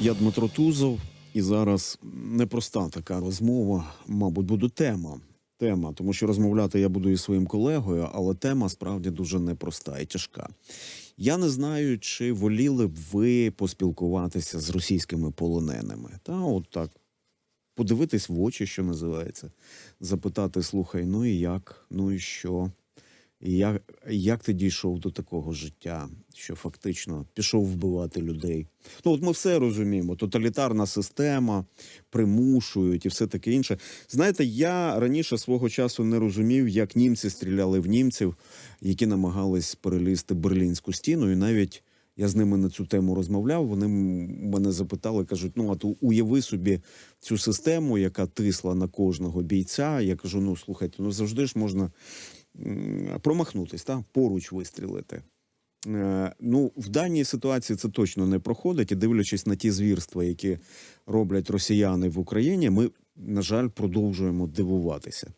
Я Дмитро Тузов, і зараз непроста така розмова, мабуть, буде тема. Тема, тому що розмовляти я буду із своїм колегою, але тема справді дуже непроста і тяжка. Я не знаю, чи воліли б ви поспілкуватися з російськими полоненими. Та от так подивитись в очі, що називається, запитати: слухай, ну і як, ну і що? Як, як ти дійшов до такого життя, що фактично пішов вбивати людей? Ну, от ми все розуміємо: тоталітарна система, примушують і все таке інше. Знаєте, я раніше свого часу не розумів, як німці стріляли в німців, які намагались перелізти берлінську стіну, і навіть. Я з ними на цю тему розмовляв. Вони мене запитали, кажуть: ну а то уяви собі цю систему, яка тисла на кожного бійця. Я кажу: ну слухайте, ну завжди ж можна промахнутись, та поруч вистрілити. Е, Ну, в даній ситуації це точно не проходить. І дивлячись на ті звірства, які роблять росіяни в Україні, ми, на жаль, продовжуємо дивуватися.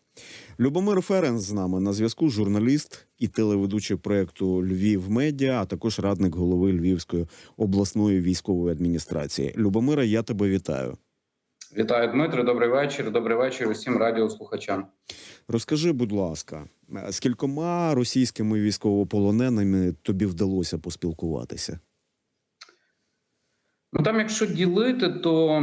Любомир Ференц з нами на зв'язку, журналіст і телеведучий проекту Львів Медіа, а також радник голови Львівської обласної військової адміністрації. Любомира, я тебе вітаю. Вітаю, Дмитро. Добрий вечір. Добрий вечір усім радіослухачам. Розкажи, будь ласка, е, з кількома російськими військовополоненими тобі вдалося поспілкуватися? Ну там, якщо ділити, то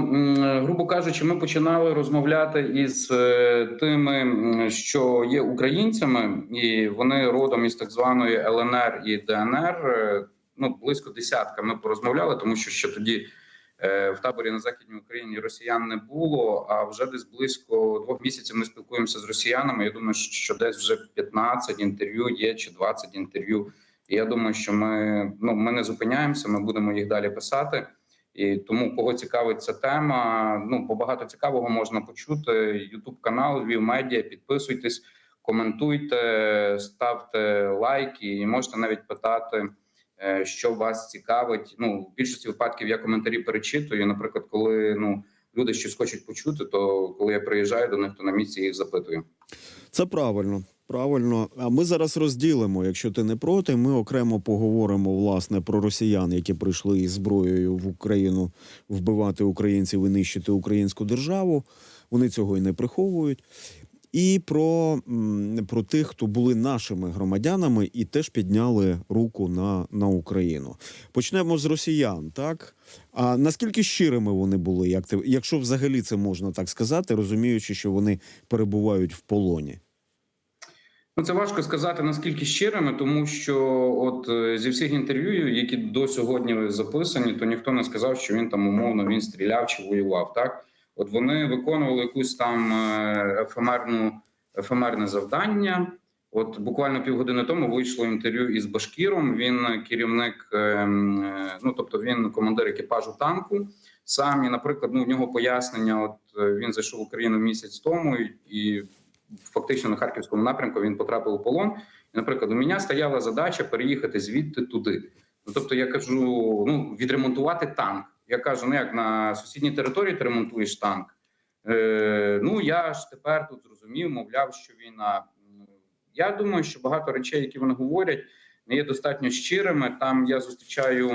грубо кажучи, ми починали розмовляти із е, тими, що є українцями, і вони родом із так званої ЛНР і ДНР. Е, Ну близько десятка. Ми порозмовляли, тому що ще тоді е, в таборі на західній Україні росіян не було. А вже десь близько двох місяців ми спілкуємося з росіянами. Я думаю, що десь вже 15 інтерв'ю є чи 20 інтерв'ю. І я думаю, що ми ну ми не зупиняємося. Ми будемо їх далі писати. І тому, кого цікавить ця тема, ну багато цікавого можна почути. Ютуб канал Львів Медіа. Підписуйтесь, коментуйте, ставте лайки, і можете навіть питати, е, що вас цікавить. Ну в більшості випадків я коментарі перечитую. Наприклад, коли ну люди щось хочуть почути, то коли я приїжджаю до них, то на місці їх запитую. Це правильно. Правильно, а ми зараз розділимо. Якщо ти не проти, ми окремо поговоримо власне про росіян, які прийшли із зброєю в Україну вбивати українців і нищити українську державу. Вони цього і не приховують. І про, про тих, хто були нашими громадянами і теж підняли руку на, на Україну. Почнемо з росіян, так? А наскільки щирими вони були, як ти, якщо взагалі це можна так сказати, розуміючи, що вони перебувають в полоні? Ну, це важко сказати наскільки щирими, тому що от е, зі всіх інтерв'ю, які до сьогодні записані, то ніхто не сказав, що він там умовно він стріляв чи воював. Так, от вони виконували якусь там е, ефемерну ефемерне завдання. От буквально півгодини тому вийшло інтерв'ю із Башкіром. Він керівник, е, е, ну тобто він командир екіпажу танку. Сам і, наприклад, ну в нього пояснення. От він зайшов в Україну місяць тому і фактично на харківському напрямку він потрапив у полон. І, наприклад, у мене стояла задача переїхати звідти туди. Ну тобто, я кажу: ну відремонтувати танк. Я кажу, ну як на сусідній території ти ремонтуєш танк. Е, Ну я ж тепер тут зрозумів, мовляв, що війна. Я думаю, що багато речей, які вони говорять, не є достатньо щирими. Там я зустрічаю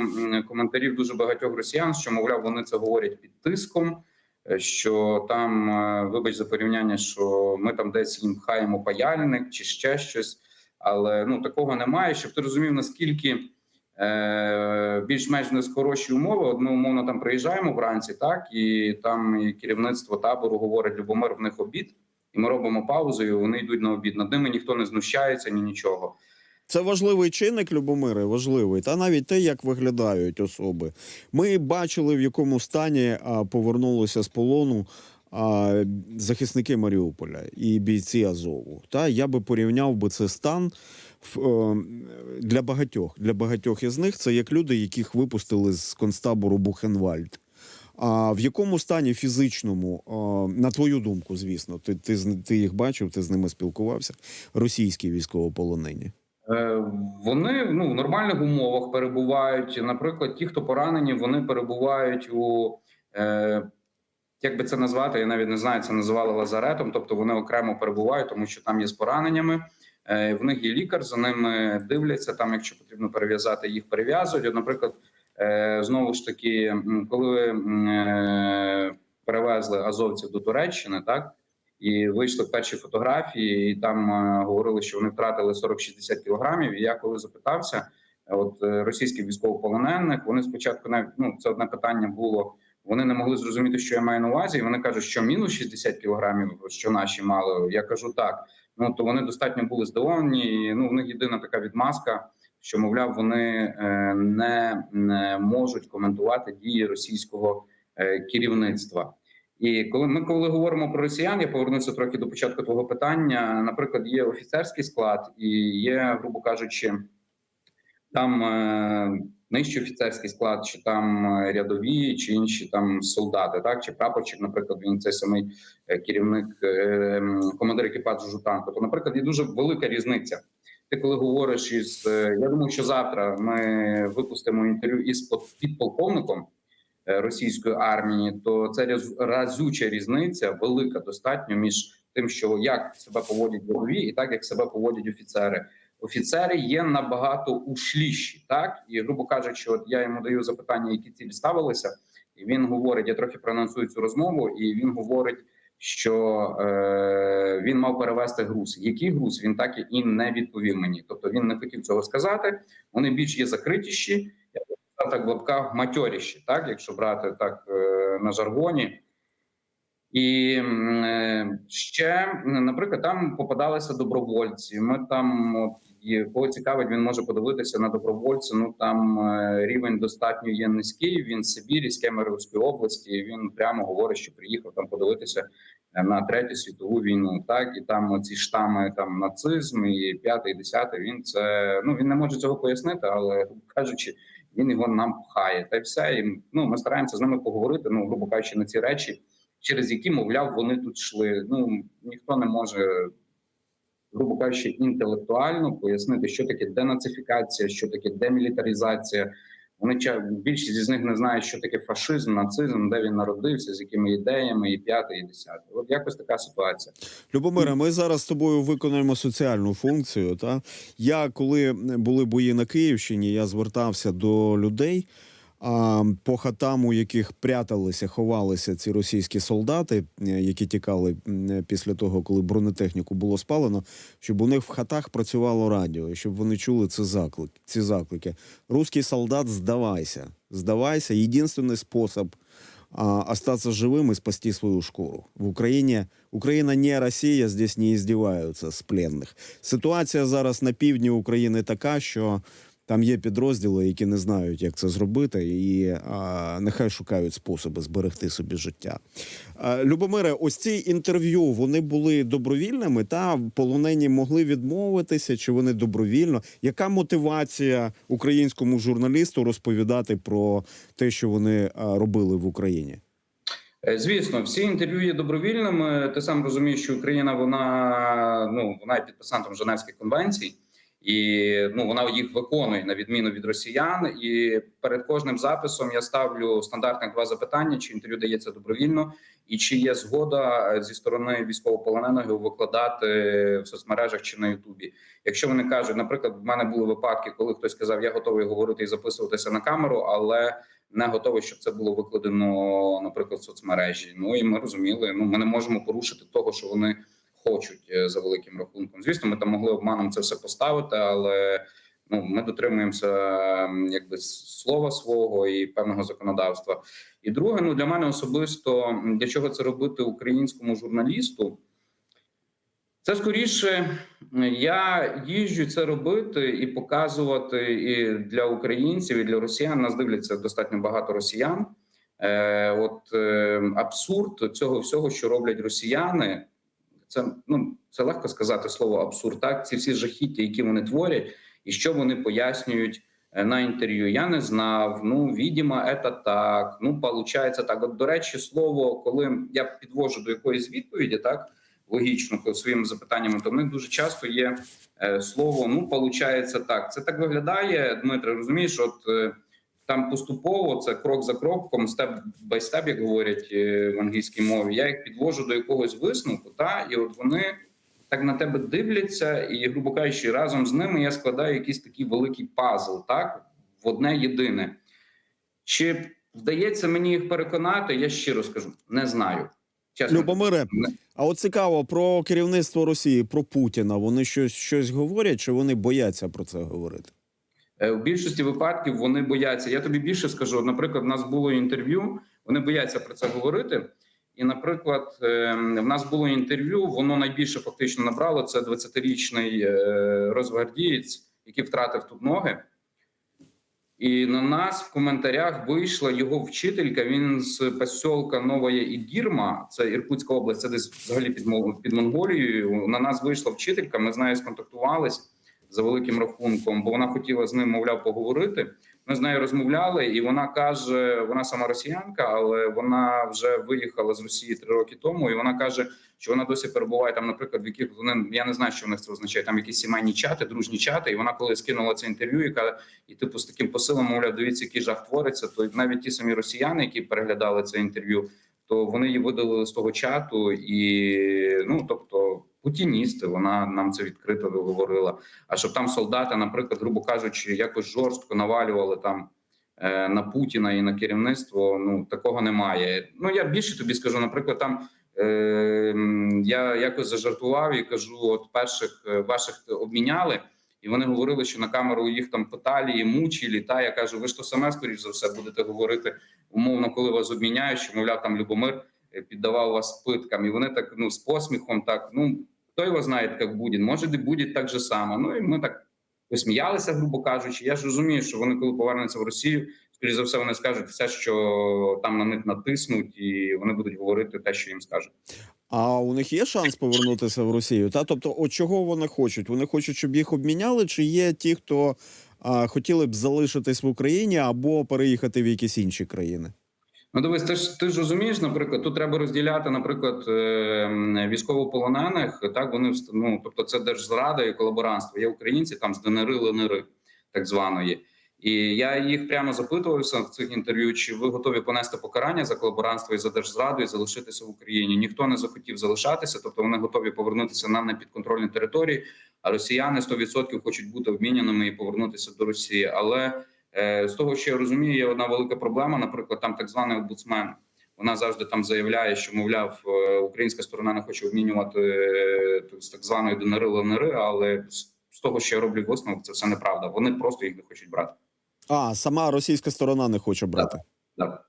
коментарів дуже багатьох росіян, що мовляв, вони це говорять під тиском. е, Що там, е, вибач за порівняння, що ми там десь їм пхаємо паяльник чи ще щось, але ну такого немає. Щоб ти розумів, наскільки більш-менш не хороші умови. Ми умовно там приїжджаємо вранці, так і там і керівництво табору говорить Любомир, в них обід, і ми робимо паузу. і Вони йдуть на обід. Над ними ніхто не знущається, ні нічого. Це важливий чинник, Любомире, важливий. Та навіть те, як виглядають особи. Ми бачили, в якому стані повернулися з полону а, захисники Маріуполя і бійці Азову. Та я би порівняв би це стан е, для багатьох. Для багатьох із них це як люди, яких випустили з концтабору Бухенвальд. А в якому стані фізичному, на твою думку, звісно, ти, ти, ти їх бачив, ти з ними спілкувався, російські військовополонені? Е, Вони ну в нормальних умовах перебувають. Наприклад, ті, хто поранені, вони перебувають у е, як би це назвати, я навіть не знаю, це називали лазаретом. Тобто вони окремо перебувають, тому що там є з пораненнями. Е, В них є лікар, за ними дивляться. Там, якщо потрібно перев'язати, їх перев'язують. Наприклад, Е, Знову ж таки, коли е, перевезли азовців до Туреччини, так і вийшли перші фотографії, і там говорили, що вони втратили 40-60 кілограмів. І я коли запитався, от російських військовополонених, вони спочатку навіть ну це одне питання було. Вони не могли зрозуміти, що я маю на увазі. І вони кажуть, що мінус 60 кілограмів, що наші мали. Я кажу так. Ну то вони достатньо були здивовані. Ну в них єдина така відмазка, що мовляв, вони е, не, не можуть коментувати дії російського е, керівництва. І коли ми коли говоримо про росіян, я повернуся трохи до початку твого питання. Наприклад, є офіцерський склад і є, грубо кажучи, там е, нижчий офіцерський склад, чи там е, рядові, чи інші там солдати, так чи прапорчик, наприклад, він цей самий е, керівник, е, командир екіпажу танку. То, наприклад, є дуже велика різниця. Ти коли говориш із я думаю, що завтра ми випустимо інтерв'ю із підполковником російської армії, то це разюча різниця, велика достатньо між тим, що як себе поводять рядові, і так як себе поводять офіцери офіцери є набагато ушліші, так і грубо кажучи, от я йому даю запитання, які цілі ставилися, і він говорить: я трохи проанонсую цю розмову, і він говорить, що е, він мав перевести груз. Який груз він так і не відповів мені. Тобто він не хотів цього сказати. Вони більш є закритіші, я так в лапках матьоріші, так якщо брати так е, на жаргоні. І е, ще, наприклад, там попадалися добровольці. Ми там, от, і кого цікавить, він може подивитися на добровольця. Ну там е, рівень достатньо є низький. Він з Сибірі, з Кемеровської області. Він прямо говорить, що приїхав там подивитися е, на третю світову війну. Так і там ці штами, там нацизм і п'ятий, десятий. Він це ну він не може цього пояснити, але кажучи, він його нам пхає. Та й все. І, ну ми стараємося з ними поговорити. Ну грубо кажучи, на ці речі через які, мовляв, вони тут йшли. Ну ніхто не може, грубо кажучи, інтелектуально пояснити, що таке денацифікація, що таке демілітаризація. Вони більшість із них не знають, що таке фашизм, нацизм, де він народився, з якими ідеями, і п'яте, і десяте. От якось така ситуація. Любомире, ми зараз з тобою виконуємо соціальну функцію. Та я коли були бої на Київщині, я звертався до людей. А по хатам, у яких пряталися, ховалися ці російські солдати, е, які тікали м, після того, коли бронетехніку було спалено, щоб у них в хатах працювало радіо, щоб вони чули це заклик, ці заклики. Руський солдат, здавайся, здавайся. Єдиний спосіб а, остаться живым и спасти свою шкуру. В Україні Україна не Росія, здесь не издеваються з пленних. Ситуація зараз на півдні України така, що там є підрозділи, які не знають, як це зробити, і а, нехай шукають способи зберегти собі життя. А, Любомире, ось ці інтерв'ю вони були добровільними, та полонені могли відмовитися, чи вони добровільно? Яка мотивація українському журналісту розповідати про те, що вони робили в Україні? Е, Звісно, всі інтерв'ю є добровільними. Ти сам розумієш, що Україна вона ну вона є підписантом Женевських конвенцій, і ну вона їх виконує на відміну від росіян. І перед кожним записом я ставлю стандартних два запитання: чи інтерв'ю дається добровільно, і чи є згода е, зі сторони військовополоненого викладати в соцмережах чи на Ютубі. Якщо вони кажуть, наприклад, в мене були випадки, коли хтось сказав, я готовий говорити і записуватися на камеру, але не готовий, щоб це було викладено, наприклад, в соцмережі. Ну і ми розуміли, ну ми не можемо порушити того, що вони хочуть е, за великим рахунком. Звісно, ми там могли обманом це все поставити, але ну ми дотримуємося якби слова свого і певного законодавства. І друге, ну для мене особисто для чого це робити українському журналісту. Це скоріше я їжджу це робити і показувати і для українців, і для росіян. Нас дивляться достатньо багато росіян. Е, От е, абсурд цього всього, що роблять росіяни, це ну це легко сказати слово абсурд. Так, ці всі жахіття, які вони творять, і що вони пояснюють е, на інтерв'ю. Я не знав. Ну, відімо, це так. Ну, получається так. От, до речі, слово, коли я підвожу до якоїсь відповіді, так логічно своїми запитаннями, то в них дуже часто є е, слово. Ну, получається так. Це так виглядає, Дмитре. Розумієш, от е, там поступово це крок за кроком, степ бай степ, як говорять е, в англійській мові. Я їх підвожу до якогось висновку, та і от вони так на тебе дивляться, і, грубо кажучи, разом з ними я складаю якийсь такий великий пазл, так в одне єдине. Чи вдається мені їх переконати? Я щиро скажу, не знаю. Чесно. Любомире, а от цікаво про керівництво Росії, про Путіна. Вони щось щось говорять, чи вони бояться про це говорити? Е, В більшості випадків вони бояться. Я тобі більше скажу. Наприклад, в нас було інтерв'ю. Вони бояться про це говорити. І, наприклад, е, в нас було інтерв'ю. Воно найбільше фактично набрало. Це 20-річний е, розгвардієць, який втратив тут ноги. І на нас в коментарях вийшла його вчителька. Він з посілка Новая Ігірма, це Іркутська область, це десь взагалі під Монголією. На нас вийшла вчителька. Ми з нею сконтактувались за великим рахунком, бо вона хотіла з ним, мовляв, поговорити. Ми з нею розмовляли, і вона каже: вона сама росіянка, але вона вже виїхала з Росії три роки тому. І вона каже, що вона досі перебуває там, наприклад, в яких вони я не знаю, що в них це означає. Там якісь сімейні чати, дружні чати. І вона коли скинула це інтерв'ю, яка і типу з таким посилом, мовляв, дивіться, який жах твориться. То навіть ті самі росіяни, які переглядали це інтерв'ю, то вони її видалили з того чату, і ну тобто. Путіністи, вона нам це відкрито говорила. А щоб там солдати, наприклад, грубо кажучи, якось жорстко навалювали там е, на Путіна і на керівництво. Ну такого немає. Ну я більше тобі скажу. Наприклад, там е, я якось зажартував і кажу: от перших е, ваших обміняли, і вони говорили, що на камеру їх там питали і мучили. Та я кажу, ви ж то саме скоріш за все будете говорити умовно, коли вас обміняють, що мовляв там Любомир е, піддавав вас питкам, і вони так ну з посміхом, так ну хто його знає, як буде, може, і буде так же само. Ну і ми так посміялися, грубо кажучи. Я ж розумію, що вони, коли повернуться в Росію, скоріш за все, вони скажуть все, що там на них натиснуть, і вони будуть говорити те, що їм скажуть. А у них є шанс повернутися в Росію? Та тобто, от чого вони хочуть? Вони хочуть, щоб їх обміняли, чи є ті, хто а, хотіли б залишитись в Україні або переїхати в якісь інші країни? Ну, дивись, ти ж ти ж розумієш, наприклад, тут треба розділяти, наприклад, е, військовополонених. Так вони ну, тобто, це держзрада і колаборантство. Є українці там з ДНР, ЛНР, так званої. І я їх прямо запитувався в цих інтерв'ю, чи ви готові понести покарання за колаборантство і за держзраду і залишитися в Україні. Ніхто не захотів залишатися, тобто вони готові повернутися на непідконтрольні території. А росіяни 100% хочуть бути обміняними і повернутися до Росії. Але З того, що я розумію, є одна велика проблема. Наприклад, там так званий обуцмен. Вона завжди там заявляє, що мовляв, е, українська сторона не хоче обмінювати е, з так званої ДНР ЛНР, але з- того, що я роблю висновок, це все неправда. Вони просто їх не хочуть брати. А сама російська сторона не хоче брати. Так.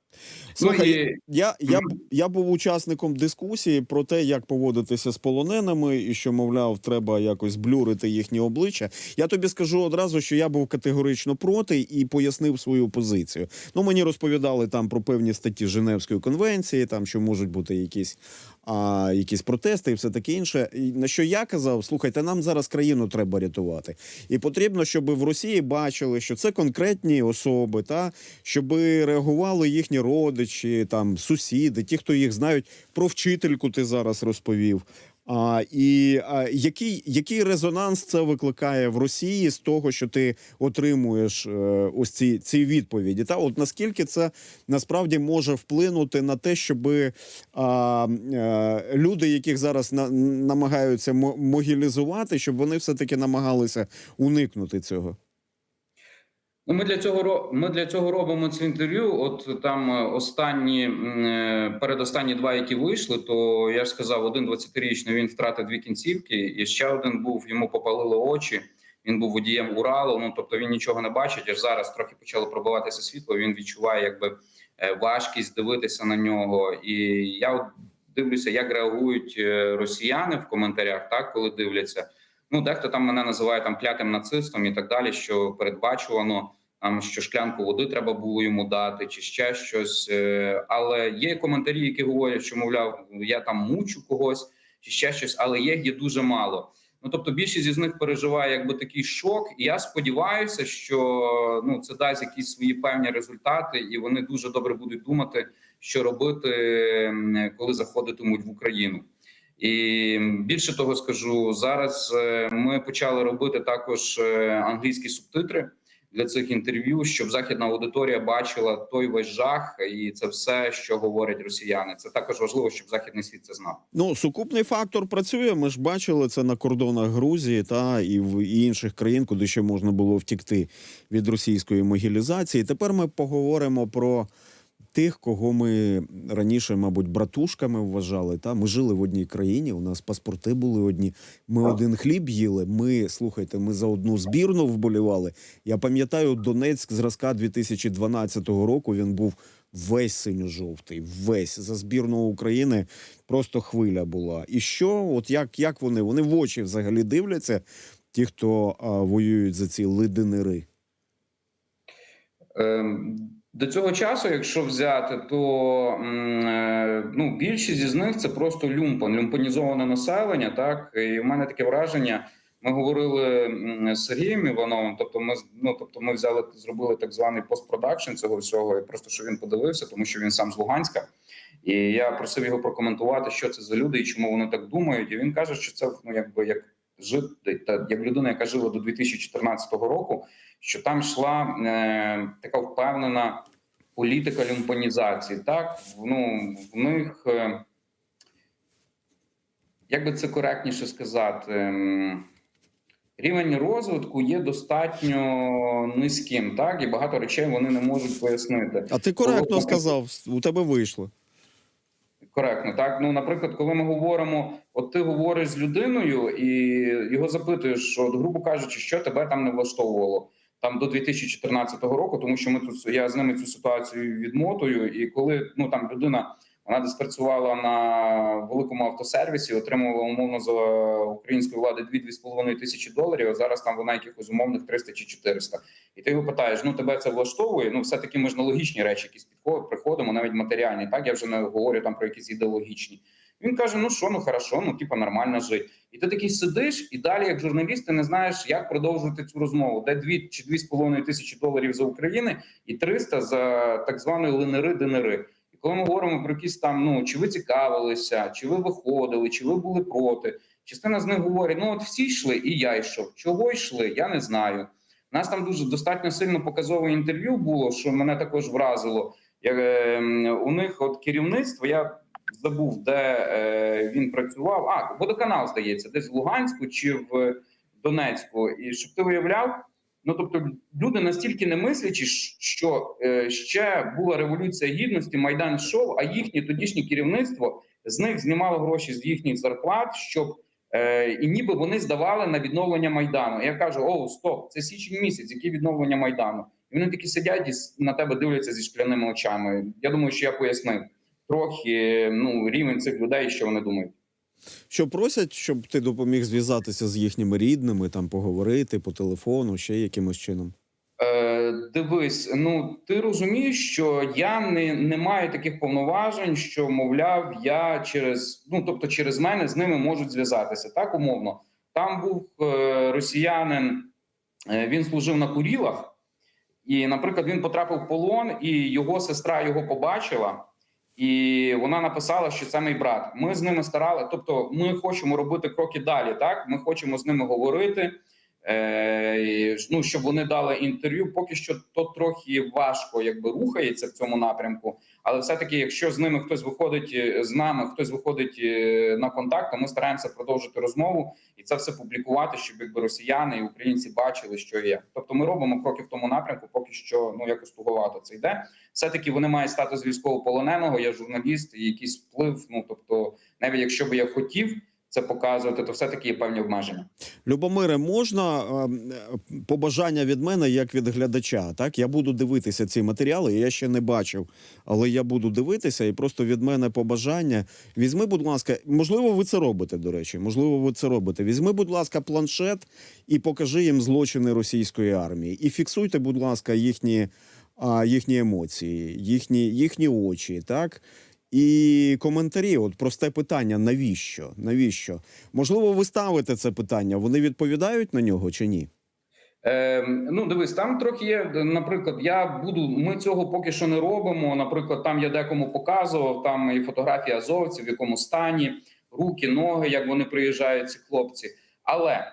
Слухай, ну, і, Я, я, я був учасником дискусії про те, як поводитися з полоненими, і що, мовляв, треба якось блюрити їхні обличчя. Я тобі скажу одразу, що я був категорично проти і пояснив свою позицію. Ну, мені розповідали там про певні статті Женевської конвенції, там що можуть бути якісь, а, якісь протести і все таке інше. І на що я казав: слухайте, нам зараз країну треба рятувати. І потрібно, щоб в Росії бачили, що це конкретні особи, та щоб реагували їхні родичі, там сусіди, ті, хто їх знають. Про вчительку ти зараз розповів. А, і а, який, який резонанс це викликає в Росії з того, що ти отримуєш е, ось ці, ці відповіді? Та от наскільки це насправді може вплинути на те, щоб а, е, люди, яких зараз на, намагаються мо- могілізувати, щоб вони все таки намагалися уникнути цього? Ну, ми для цього ми для цього робимо це інтерв'ю. От там е, останні е, передостанні два, які вийшли, то я ж сказав, один 20-річний він втратив дві кінцівки, і ще один був йому попалили очі. Він був водієм Уралу. Ну тобто він нічого не бачить. Аж зараз трохи почало пробиватися світло. Він відчуває якби е, важкість дивитися на нього. І я от дивлюся, як реагують росіяни в коментарях, так коли дивляться. Ну, дехто там мене називає там клятим нацистом і так далі, що передбачувано що шклянку води треба було йому дати, чи ще щось. Е, Але є коментарі, які говорять, що мовляв, я там мучу когось, чи ще щось, але їх є дуже мало. Ну тобто, більшість із них переживає якби такий шок, і я сподіваюся, що ну це дасть якісь свої певні результати, і вони дуже добре будуть думати, що робити, коли заходитимуть в Україну. І більше того скажу зараз. е, Ми почали робити також е, англійські субтитри для цих інтерв'ю, щоб західна аудиторія бачила той весь жах, і це все, що говорять росіяни. Це також важливо, щоб західний світ це знав. Ну, сукупний фактор працює. Ми ж бачили це на кордонах Грузії та і в інших країн, куди ще можна було втікти від російської могілізації. Тепер ми поговоримо про тих, кого ми раніше, мабуть, братушками вважали. Та ми жили в одній країні. У нас паспорти були одні. Ми Так. один хліб їли. Ми слухайте, ми за одну збірну вболівали. Я пам'ятаю, Донецьк зразка 2012 року. Він був весь синьо-жовтий, весь за збірну України. Просто хвиля була. І що? От як, як вони? Вони в очі взагалі дивляться, ті, хто а, воюють за ці лидинери. Ем, До цього часу, якщо взяти, то е, ну більшість із них це просто люмпан, люмпанізоване населення. Так і в мене таке враження. Ми говорили з Сергієм Івановим. Тобто, ми ну тобто, ми взяли зробили так званий постпродакшн цього всього, і просто що він подивився, тому що він сам з Луганська. І я просив його прокоментувати, що це за люди і чому вони так думають. І він каже, що це ну якби як жити та як людина, яка жила до 2014 року що там йшла е, така впевнена політика люмпанізації. Так, ну в них е, як би це коректніше сказати, ем, рівень розвитку є достатньо низьким, так і багато речей вони не можуть пояснити. А ти коректно Коли- сказав, у тебе вийшло. Коректно, так ну наприклад, коли ми говоримо, от ти говориш з людиною і його запитуєш, от, грубо кажучи, що тебе там не влаштовувало там до 2014 року, тому що ми тут я з ними цю ситуацію відмотую. І коли ну там людина вона десь працювала на великому автосервісі, отримувала умовно за української влади 2-2,5 тисячі доларів. А зараз там вона якихось умовних 300 чи 400. І ти його питаєш: ну тебе це влаштовує? Ну все таки ми ж на логічні речі, якісь підходимо, приходимо, навіть матеріальні. Так я вже не говорю там про якісь ідеологічні. Він каже: Ну що, ну хорошо, ну типа нормально жити. І ти такий сидиш, і далі, як журналіст, ти не знаєш, як продовжувати цю розмову, де 2 чи 2,5 тисячі доларів за України і 300 за так званої ЛНРи ДНРи. І коли ми говоримо про якісь там, ну чи ви цікавилися, чи ви виходили, чи ви були проти. Частина з них говорить: ну от всі йшли, і я йшов. Чого йшли? Я не знаю. У нас там дуже достатньо сильно показове інтерв'ю було, що мене також вразило. Як, е, у них от керівництво, я забув, де е, він працював. А, водоканал, здається, десь в Луганську чи в Донецьку. І щоб ти уявляв, ну тобто люди настільки не мислячі, що е, ще була революція гідності, майдан йшов, а їхнє тодішнє керівництво з них знімало гроші з їхніх зарплат, щоб е, і ніби вони здавали на відновлення майдану. Я кажу: о, стоп, це січень місяць, яке відновлення майдану? І вони такі сидять і на тебе дивляться зі шкляними очами. Я думаю, що я пояснив трохи ну рівень цих людей, що вони думають. Що просять, щоб ти допоміг зв'язатися з їхніми рідними, там поговорити по телефону, ще якимось чином. Е, дивись, ну ти розумієш, що я не, не маю таких повноважень, що мовляв, я через ну тобто через мене з ними можуть зв'язатися. Так умовно. Там був е, росіянин, е, він служив на Курілах, і, наприклад, він потрапив в полон, і його сестра його побачила. І вона написала, що це мій брат. Ми з ними старали. Тобто, ми хочемо робити кроки далі. Так, ми хочемо з ними говорити. Е, ну щоб вони дали інтерв'ю. Поки що то трохи важко, якби рухається в цьому напрямку. Але все таки, якщо з ними хтось виходить е, з нами, хтось виходить е, на контакт, то ми стараємося продовжити розмову і це все публікувати, щоб якби росіяни і українці бачили, що є. Тобто, ми робимо кроки в тому напрямку. Поки що ну якось туговато це йде. Все таки вони мають статус військовополоненого. Я журналіст і якийсь вплив. Ну тобто, навіть якщо би я хотів це показувати, то все таки є певні обмеження. Любомире, можна е, е, побажання від мене як від глядача? Так, я буду дивитися ці матеріали. Я ще не бачив, але я буду дивитися, і просто від мене побажання. Візьми, будь ласка, можливо, ви це робите. До речі, можливо, ви це робите. Візьми, будь ласка, планшет і покажи їм злочини російської армії. І фіксуйте, будь ласка, їхні, а, їхні емоції, їхні, їхні очі, так. І коментарі, от просте питання: навіщо? Навіщо? Можливо, ви ставите це питання, вони відповідають на нього чи ні? Е, ну, дивись, там трохи є. Наприклад, я буду. Ми цього поки що не робимо. Наприклад, там я декому показував там і фотографії азовців, в якому стані руки, ноги, як вони приїжджають, ці хлопці. Але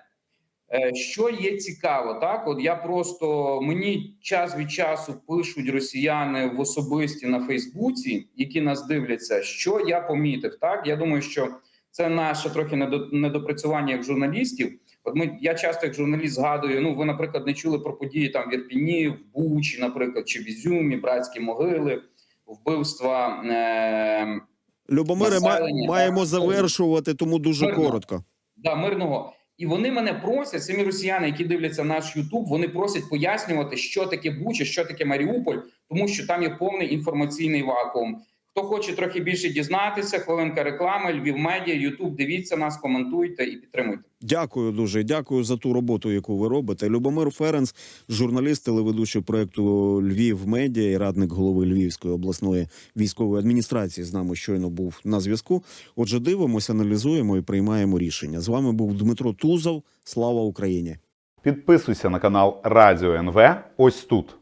Що є цікаво, так от я просто мені час від часу пишуть росіяни в особисті на Фейсбуці, які нас дивляться. Що я помітив? Так я думаю, що це наше трохи недо- недопрацювання як журналістів. От ми я часто як журналіст згадую. Ну, ви, наприклад, не чули про події там в Ірпіні, в Бучі, наприклад, чи в Ізюмі, братські могили, вбивства. Е- Любомире, ма- маємо завершувати, тому дуже Мирно. коротко. да, мирного. І вони мене просять, самі росіяни, які дивляться наш Ютуб, вони просять пояснювати, що таке Буча, що таке Маріуполь, тому що там є повний інформаційний вакуум. Хто хоче трохи більше дізнатися, хвилинка реклами, Львів медіа, Ютуб, дивіться нас, коментуйте і підтримуйте. Дякую дуже. Дякую за ту роботу, яку ви робите. Любомир Ференц, журналіст, телеведучий проекту Львів Медіа і радник голови Львівської обласної військової адміністрації. З нами щойно був на зв'язку. Отже, дивимося, аналізуємо і приймаємо рішення. З вами був Дмитро Тузов. Слава Україні! Підписуйся на канал Радіо НВ ось тут.